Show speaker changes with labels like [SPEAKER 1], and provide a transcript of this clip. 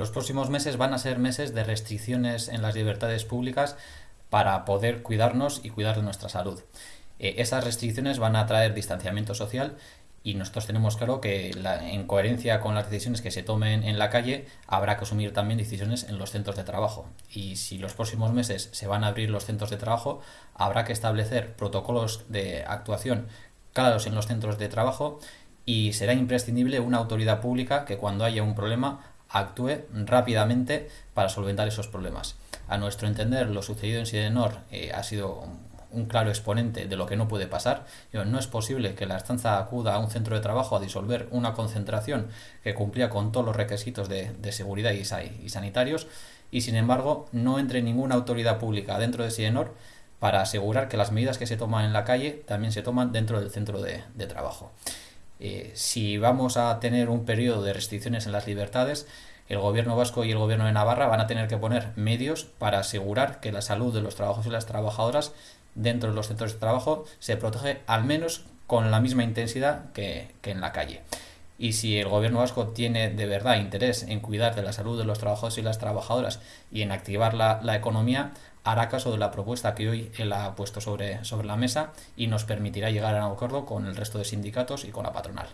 [SPEAKER 1] Los próximos meses van a ser meses de restricciones en las libertades públicas para poder cuidarnos y cuidar de nuestra salud. Eh, esas restricciones van a traer distanciamiento social y nosotros tenemos claro que en coherencia con las decisiones que se tomen en la calle habrá que asumir también decisiones en los centros de trabajo y si los próximos meses se van a abrir los centros de trabajo habrá que establecer protocolos de actuación claros en los centros de trabajo y será imprescindible una autoridad pública que cuando haya un problema actúe rápidamente para solventar esos problemas. A nuestro entender, lo sucedido en Sidenor eh, ha sido un claro exponente de lo que no puede pasar. No es posible que la estanza acuda a un centro de trabajo a disolver una concentración que cumplía con todos los requisitos de, seguridad y, sanitarios y sin embargo no entre ninguna autoridad pública dentro de Sidenor para asegurar que las medidas que se toman en la calle también se toman dentro del centro de, trabajo. Eh, si vamos a tener un periodo de restricciones en las libertades, el gobierno vasco y el gobierno de Navarra van a tener que poner medios para asegurar que la salud de los trabajadores y las trabajadoras dentro de los centros de trabajo se protege al menos con la misma intensidad que, en la calle. Y si el gobierno vasco tiene de verdad interés en cuidar de la salud de los trabajadores y las trabajadoras y en activar la, la economía, hará caso de la propuesta que hoy él ha puesto sobre, sobre la mesa y nos permitirá llegar a un acuerdo con el resto de sindicatos y con la patronal.